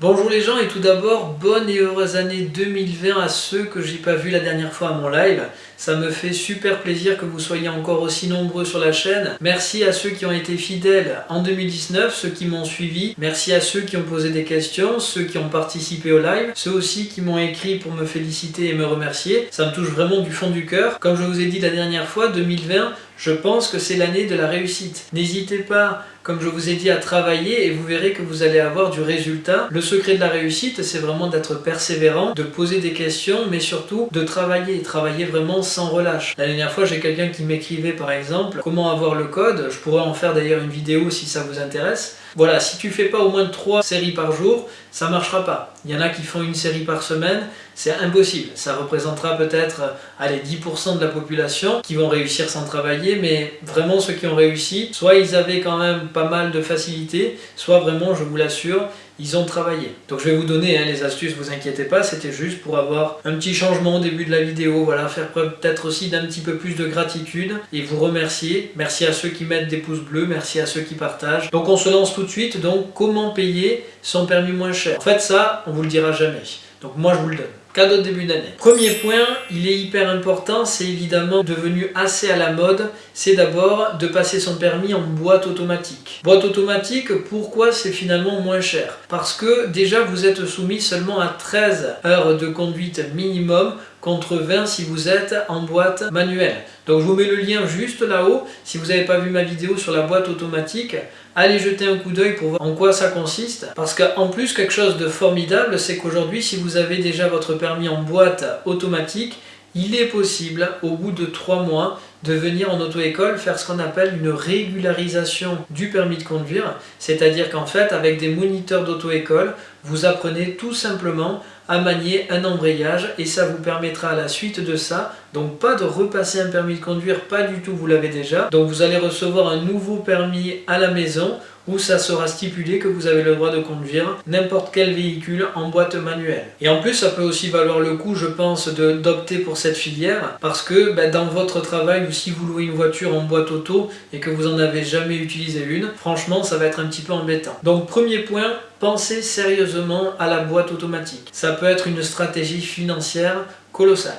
Bonjour les gens et tout d'abord, bonne et heureuse année 2020 à ceux que j'ai pas vu la dernière fois à mon live. Ça me fait super plaisir que vous soyez encore aussi nombreux sur la chaîne. Merci à ceux qui ont été fidèles en 2019, ceux qui m'ont suivi. Merci à ceux qui ont posé des questions, ceux qui ont participé au live, ceux aussi qui m'ont écrit pour me féliciter et me remercier. Ça me touche vraiment du fond du cœur. Comme je vous ai dit la dernière fois, 2020, je pense que c'est l'année de la réussite. N'hésitez pas, comme je vous ai dit, à travailler et vous verrez que vous allez avoir du résultat. Le secret de la réussite, c'est vraiment d'être persévérant, de poser des questions, mais surtout de travailler, travailler vraiment sans relâche. La dernière fois, j'ai quelqu'un qui m'écrivait par exemple comment avoir le code? Je pourrais en faire d'ailleurs une vidéo si ça vous intéresse. Voilà, si tu fais pas au moins 3 séries par jour, ça marchera pas. Il y en a qui font une série par semaine, c'est impossible. Ça représentera peut-être allez, 10% de la population qui vont réussir sans travailler, mais vraiment ceux qui ont réussi, soit ils avaient quand même pas mal de facilité, soit vraiment, je vous l'assure, ils ont travaillé. Donc je vais vous donner hein, les astuces, vous inquiétez pas, c'était juste pour avoir un petit changement au début de la vidéo, voilà, faire preuve peut-être aussi d'un petit peu plus de gratitude et vous remercier. Merci à ceux qui mettent des pouces bleus, merci à ceux qui partagent. Donc on se lance tout de suite, donc comment payer son permis moins cher? En fait ça, on vous le dira jamais. Donc moi je vous le donne. Cadeau de début d'année. Premier point, il est hyper important, c'est évidemment devenu assez à la mode, c'est d'abord de passer son permis en boîte automatique. Boîte automatique, pourquoi c'est finalement moins cher? Parce que déjà vous êtes soumis seulement à 13 heures de conduite minimum contre 20 si vous êtes en boîte manuelle. Donc je vous mets le lien juste là-haut. Si vous n'avez pas vu ma vidéo sur la boîte automatique, allez jeter un coup d'œil pour voir en quoi ça consiste. Parce qu'en plus, quelque chose de formidable, c'est qu'aujourd'hui, si vous avez déjà votre permis en boîte automatique, il est possible, au bout de 3 mois, de venir en auto-école faire ce qu'on appelle une régularisation du permis de conduire. C'est-à-dire qu'en fait, avec des moniteurs d'auto-école, vous apprenez tout simplement à manier un embrayage et ça vous permettra à la suite de ça, donc pas de repasser un permis de conduire, pas du tout, vous l'avez déjà. Donc vous allez recevoir un nouveau permis à la maison où ça sera stipulé que vous avez le droit de conduire n'importe quel véhicule en boîte manuelle. Et en plus, ça peut aussi valoir le coup, je pense, d'opter pour cette filière parce que ben, dans votre travail ou si vous louez une voiture en boîte auto et que vous n'en avez jamais utilisé une, franchement, ça va être un petit peu embêtant. Donc, premier point, pensez sérieusement à la boîte automatique. Ça peut être une stratégie financière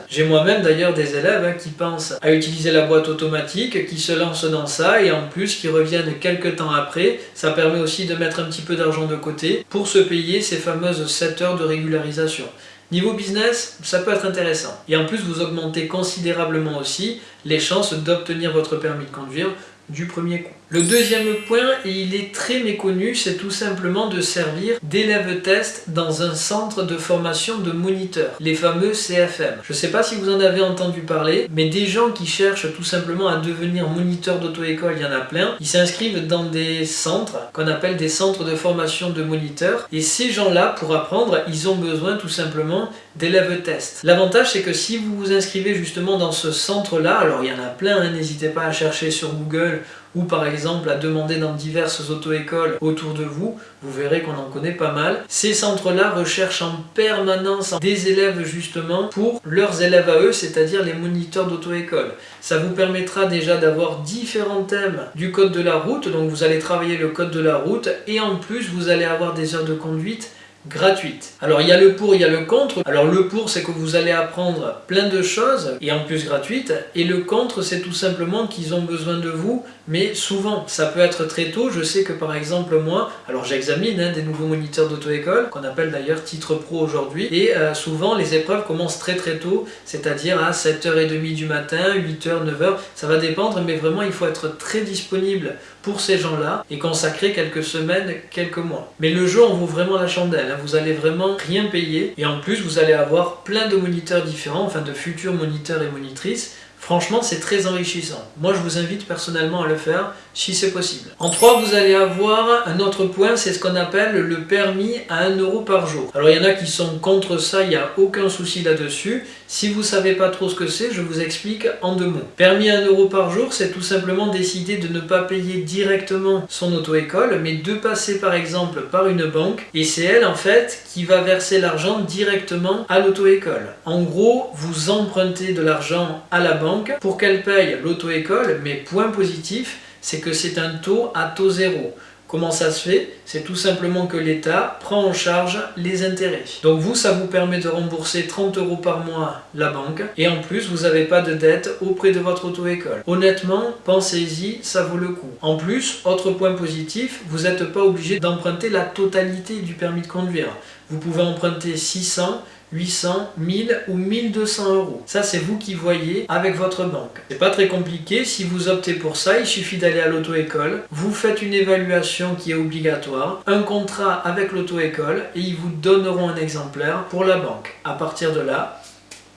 J'ai moi-même d'ailleurs des élèves hein, qui pensent à utiliser la boîte automatique, qui se lancent dans ça et en plus qui reviennent quelques temps après. Ça permet aussi de mettre un petit peu d'argent de côté pour se payer ces fameuses 7 heures de régularisation. Niveau business, ça peut être intéressant. Et en plus, vous augmentez considérablement aussi les chances d'obtenir votre permis de conduire du premier coup. Le deuxième point, et il est très méconnu, c'est tout simplement de servir d'élève test dans un centre de formation de moniteurs, les fameux CFM. Je ne sais pas si vous en avez entendu parler, mais des gens qui cherchent tout simplement à devenir moniteur d'auto-école, il y en a plein. Ils s'inscrivent dans des centres qu'on appelle des centres de formation de moniteurs. Et ces gens-là, pour apprendre, ils ont besoin tout simplement d'élèves test. L'avantage, c'est que si vous vous inscrivez justement dans ce centre-là, alors il y en a plein, hein, n'hésitez pas à chercher sur Google ou par exemple à demander dans diverses auto-écoles autour de vous, vous verrez qu'on en connaît pas mal. Ces centres-là recherchent en permanence des élèves justement pour leurs élèves à eux, c'est-à-dire les moniteurs d'auto-école. Ça vous permettra déjà d'avoir différents thèmes du code de la route, donc vous allez travailler le code de la route et en plus vous allez avoir des heures de conduite gratuite. Alors il y a le pour, il y a le contre. Alors le pour c'est que vous allez apprendre plein de choses et en plus gratuite. Et le contre c'est tout simplement qu'ils ont besoin de vous mais souvent ça peut être très tôt. Je sais que par exemple moi, alors j'examine hein, des nouveaux moniteurs d'auto-école qu'on appelle d'ailleurs titre pro aujourd'hui et euh, souvent les épreuves commencent très très tôt c'est-à-dire à 7h30 du matin, 8h, 9h, ça va dépendre mais vraiment il faut être très disponible pour ces gens-là et consacrer quelques semaines, quelques mois. Mais le jeu en vaut vraiment la chandelle vous allez vraiment rien payer. Et en plus vous allez avoir plein de moniteurs différents, enfin de futurs moniteurs et monitrices Franchement, c'est très enrichissant. Moi, je vous invite personnellement à le faire si c'est possible. En 3, vous allez avoir un autre point, c'est ce qu'on appelle le permis à 1 euro par jour. Alors, il y en a qui sont contre ça, il n'y a aucun souci là-dessus. Si vous ne savez pas trop ce que c'est, je vous explique en deux mots. Permis à 1 euro par jour, c'est tout simplement décider de ne pas payer directement son auto-école, mais de passer par exemple par une banque, et c'est elle en fait qui va verser l'argent directement à l'auto-école. En gros, vous empruntez de l'argent à la banque pour qu'elle paye l'auto-école, mais point positif, c'est que c'est un taux à taux zéro. Comment ça se fait? C'est tout simplement que l'État prend en charge les intérêts. Donc vous, ça vous permet de rembourser 30 euros par mois la banque et en plus, vous n'avez pas de dette auprès de votre auto-école. Honnêtement, pensez-y, ça vaut le coup. En plus, autre point positif, vous n'êtes pas obligé d'emprunter la totalité du permis de conduire. Vous pouvez emprunter 600, 800, 1000 ou 1200 euros. Ça, c'est vous qui voyez avec votre banque. C'est pas très compliqué. Si vous optez pour ça, il suffit d'aller à l'auto-école. Vous faites une évaluation qui est obligatoire, un contrat avec l'auto-école et ils vous donneront un exemplaire pour la banque. À partir de là,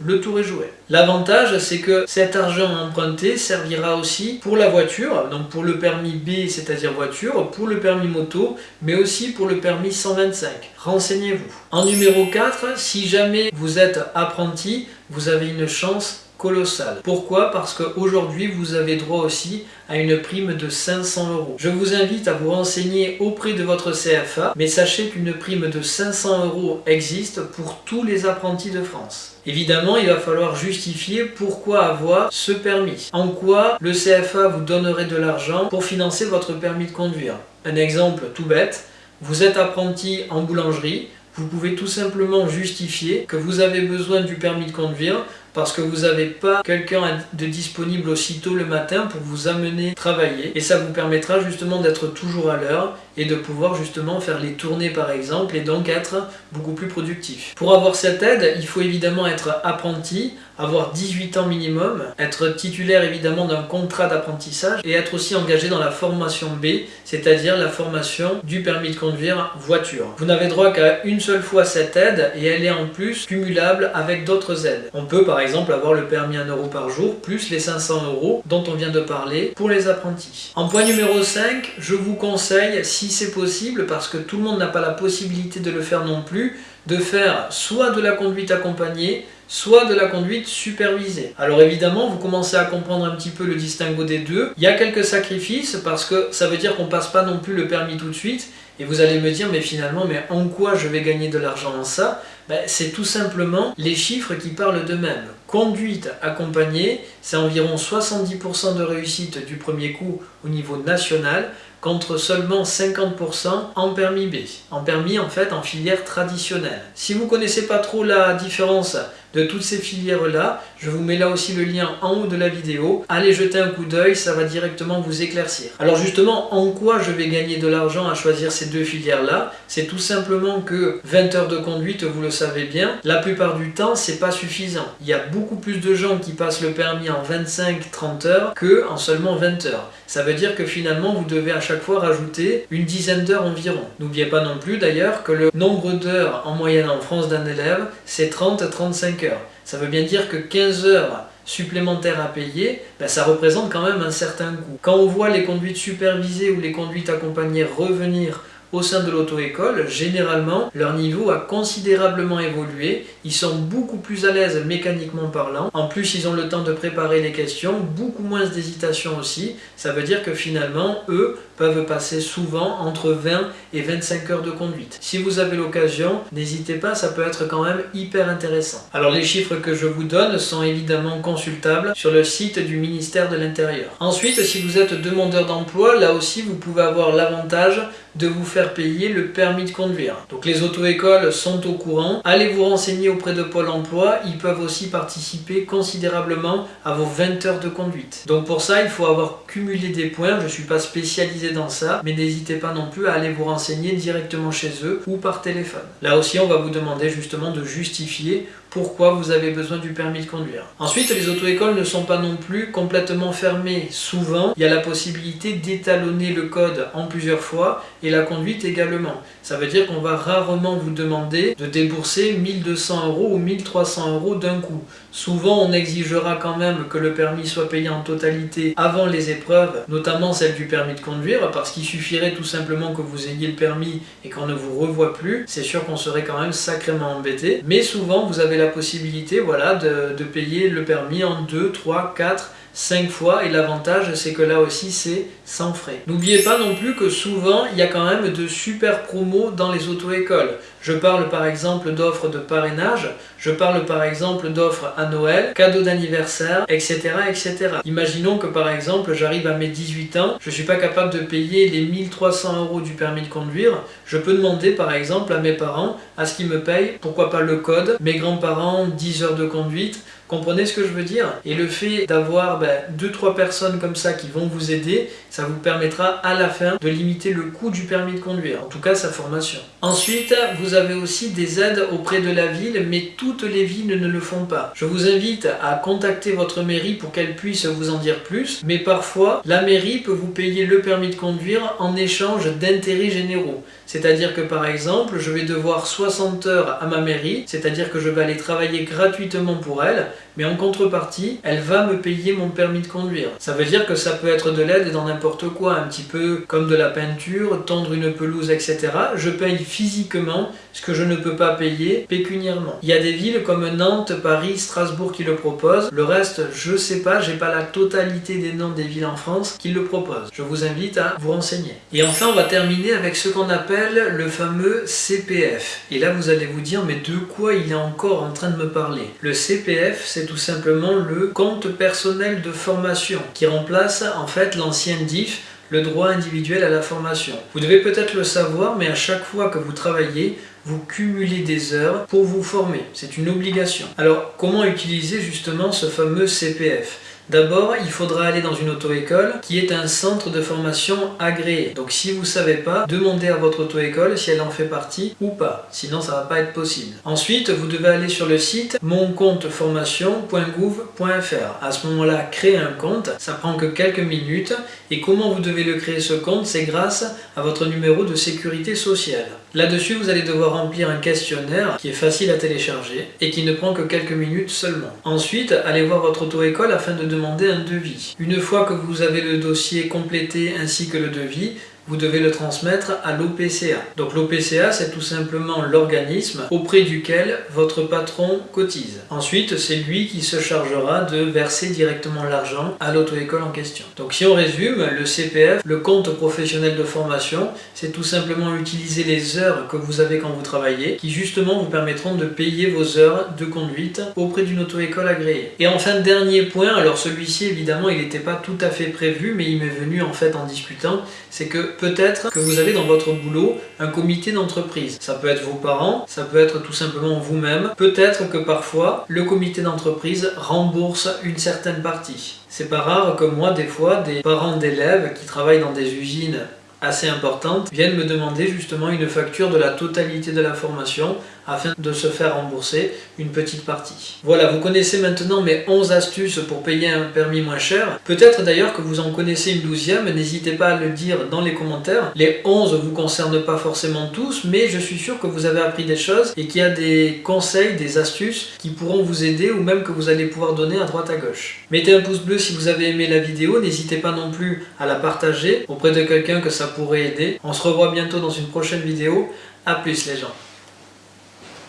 le tour est joué. L'avantage, c'est que cet argent emprunté servira aussi pour la voiture, donc pour le permis B, c'est-à-dire voiture, pour le permis moto, mais aussi pour le permis 125. Renseignez-vous. En numéro 4, si jamais vous êtes apprenti, vous avez une chance colossal. Pourquoi? Parce qu'aujourd'hui, vous avez droit aussi à une prime de 500 euros. Je vous invite à vous renseigner auprès de votre CFA, mais sachez qu'une prime de 500 euros existe pour tous les apprentis de France. Évidemment, il va falloir justifier pourquoi avoir ce permis. En quoi le CFA vous donnerait de l'argent pour financer votre permis de conduire. Un exemple tout bête, vous êtes apprenti en boulangerie, vous pouvez tout simplement justifier que vous avez besoin du permis de conduire parce que vous n'avez pas quelqu'un de disponible aussitôt le matin pour vous amener travailler et ça vous permettra justement d'être toujours à l'heure et de pouvoir justement faire les tournées par exemple et donc être beaucoup plus productif. Pour avoir cette aide, il faut évidemment être apprenti, avoir 18 ans minimum, être titulaire évidemment d'un contrat d'apprentissage et être aussi engagé dans la formation B, c'est-à-dire la formation du permis de conduire voiture. Vous n'avez droit qu'à une seule fois cette aide et elle est en plus cumulable avec d'autres aides. On peut par exemple avoir le permis 1 euro par jour, plus les 500 euros dont on vient de parler pour les apprentis. En point numéro 5, je vous conseille, si c'est possible, parce que tout le monde n'a pas la possibilité de le faire non plus, de faire soit de la conduite accompagnée, soit de la conduite supervisée. Alors évidemment, vous commencez à comprendre un petit peu le distinguo des deux. Il y a quelques sacrifices parce que ça veut dire qu'on passe pas non plus le permis tout de suite. Et vous allez me dire, mais finalement, mais en quoi je vais gagner de l'argent en ça? Ben, C'est tout simplement les chiffres qui parlent d'eux-mêmes. Conduite accompagnée, c'est environ 70% de réussite du premier coup au niveau national, contre seulement 50% en permis B. En permis, en fait, en filière traditionnelle. Si vous connaissez pas trop la différence de toutes ces filières-là. Je vous mets là aussi le lien en haut de la vidéo. Allez jeter un coup d'œil, ça va directement vous éclaircir. Alors justement, en quoi je vais gagner de l'argent à choisir ces deux filières-là? C'est tout simplement que 20 heures de conduite, vous le savez bien, la plupart du temps, c'est pas suffisant. Il y a beaucoup plus de gens qui passent le permis en 25-30 heures que en seulement 20 heures. Ça veut dire que finalement, vous devez à chaque fois rajouter une dizaine d'heures environ. N'oubliez pas non plus d'ailleurs que le nombre d'heures en moyenne en France d'un élève, c'est 30-35 ça veut bien dire que 15 heures supplémentaires à payer, ben, ça représente quand même un certain coût. Quand on voit les conduites supervisées ou les conduites accompagnées revenir au sein de l'auto-école, généralement, leur niveau a considérablement évolué. Ils sont beaucoup plus à l'aise mécaniquement parlant. En plus, ils ont le temps de préparer les questions, beaucoup moins d'hésitation aussi. Ça veut dire que finalement, eux peuvent passer souvent entre 20 et 25 heures de conduite. Si vous avez l'occasion, n'hésitez pas, ça peut être quand même hyper intéressant. Alors les chiffres que je vous donne sont évidemment consultables sur le site du ministère de l'Intérieur. Ensuite, si vous êtes demandeur d'emploi, là aussi vous pouvez avoir l'avantage de vous faire payer le permis de conduire. Donc les auto-écoles sont au courant. Allez vous renseigner auprès de Pôle emploi. Ils peuvent aussi participer considérablement à vos 20 heures de conduite. Donc pour ça, il faut avoir cumulé des points. Je ne suis pas spécialisé dans ça, mais n'hésitez pas non plus à aller vous renseigner directement chez eux ou par téléphone. Là aussi, on va vous demander justement de justifier pourquoi vous avez besoin du permis de conduire. Ensuite, les auto-écoles ne sont pas non plus complètement fermées. Souvent, il y a la possibilité d'étalonner le code en plusieurs fois et la conduite également. Ça veut dire qu'on va rarement vous demander de débourser 1200 euros ou 1300 euros d'un coup. Souvent, on exigera quand même que le permis soit payé en totalité avant les épreuves, notamment celle du permis de conduire, parce qu'il suffirait tout simplement que vous ayez le permis et qu'on ne vous revoie plus. C'est sûr qu'on serait quand même sacrément embêté. Mais souvent, vous avez la possibilité voilà, de, de payer le permis en 2, 3, 4, 5 fois et l'avantage c'est que là aussi c'est sans frais. N'oubliez pas non plus que souvent il y a quand même de super promos dans les auto-écoles. Je parle par exemple d'offres de parrainage, je parle par exemple d'offres à Noël, cadeaux d'anniversaire, etc., etc. Imaginons que par exemple j'arrive à mes 18 ans, je ne suis pas capable de payer les 1300 euros du permis de conduire, je peux demander par exemple à mes parents à ce qu'ils me payent, pourquoi pas le code, mes grands-parents 10 heures de conduite, Comprenez ce que je veux dire Et le fait d'avoir 2-3 ben, personnes comme ça qui vont vous aider, ça vous permettra à la fin de limiter le coût du permis de conduire, en tout cas sa formation. Ensuite, vous avez aussi des aides auprès de la ville, mais toutes les villes ne le font pas. Je vous invite à contacter votre mairie pour qu'elle puisse vous en dire plus, mais parfois, la mairie peut vous payer le permis de conduire en échange d'intérêts généraux. C'est-à-dire que par exemple, je vais devoir 60 heures à ma mairie, c'est-à-dire que je vais aller travailler gratuitement pour elle, mais en contrepartie, elle va me payer mon permis de conduire. Ça veut dire que ça peut être de l'aide dans n'importe quoi, un petit peu comme de la peinture, tendre une pelouse, etc. Je paye physiquement ce que je ne peux pas payer pécuniairement. Il y a des villes comme Nantes, Paris, Strasbourg qui le proposent. Le reste, je sais pas, j'ai pas la totalité des noms des villes en France qui le proposent. Je vous invite à vous renseigner. Et enfin, on va terminer avec ce qu'on appelle le fameux CPF. Et là, vous allez vous dire, mais de quoi il est encore en train de me parler? Le CPF, c'est tout simplement le compte personnel de formation qui remplace en fait l'ancien DIF le droit individuel à la formation. Vous devez peut-être le savoir, mais à chaque fois que vous travaillez, vous cumulez des heures pour vous former. C'est une obligation. Alors, comment utiliser justement ce fameux CPF D'abord, il faudra aller dans une auto-école qui est un centre de formation agréé. Donc si vous ne savez pas, demandez à votre auto-école si elle en fait partie ou pas. Sinon, ça ne va pas être possible. Ensuite, vous devez aller sur le site moncompteformation.gouv.fr. À ce moment-là, créer un compte. Ça prend que quelques minutes. Et comment vous devez le créer ce compte? C'est grâce à votre numéro de sécurité sociale. Là-dessus, vous allez devoir remplir un questionnaire qui est facile à télécharger et qui ne prend que quelques minutes seulement. Ensuite, allez voir votre auto-école afin de demander un devis. Une fois que vous avez le dossier complété ainsi que le devis, vous devez le transmettre à l'OPCA. Donc l'OPCA, c'est tout simplement l'organisme auprès duquel votre patron cotise. Ensuite, c'est lui qui se chargera de verser directement l'argent à l'auto-école en question. Donc si on résume, le CPF, le compte professionnel de formation, c'est tout simplement utiliser les heures que vous avez quand vous travaillez, qui justement vous permettront de payer vos heures de conduite auprès d'une auto-école agréée. Et enfin, dernier point, alors celui-ci évidemment il n'était pas tout à fait prévu, mais il m'est venu en fait en discutant, c'est que peut-être que vous avez dans votre boulot un comité d'entreprise. Ça peut être vos parents, ça peut être tout simplement vous-même. Peut-être que parfois, le comité d'entreprise rembourse une certaine partie. C'est pas rare que moi, des fois, des parents d'élèves qui travaillent dans des usines assez importantes viennent me demander justement une facture de la totalité de la formation afin de se faire rembourser une petite partie. Voilà, vous connaissez maintenant mes 11 astuces pour payer un permis moins cher. Peut-être d'ailleurs que vous en connaissez une douzième, n'hésitez pas à le dire dans les commentaires. Les 11 ne vous concernent pas forcément tous, mais je suis sûr que vous avez appris des choses et qu'il y a des conseils, des astuces qui pourront vous aider ou même que vous allez pouvoir donner à droite à gauche. Mettez un pouce bleu si vous avez aimé la vidéo, n'hésitez pas non plus à la partager auprès de quelqu'un que ça pourrait aider. On se revoit bientôt dans une prochaine vidéo. A plus les gens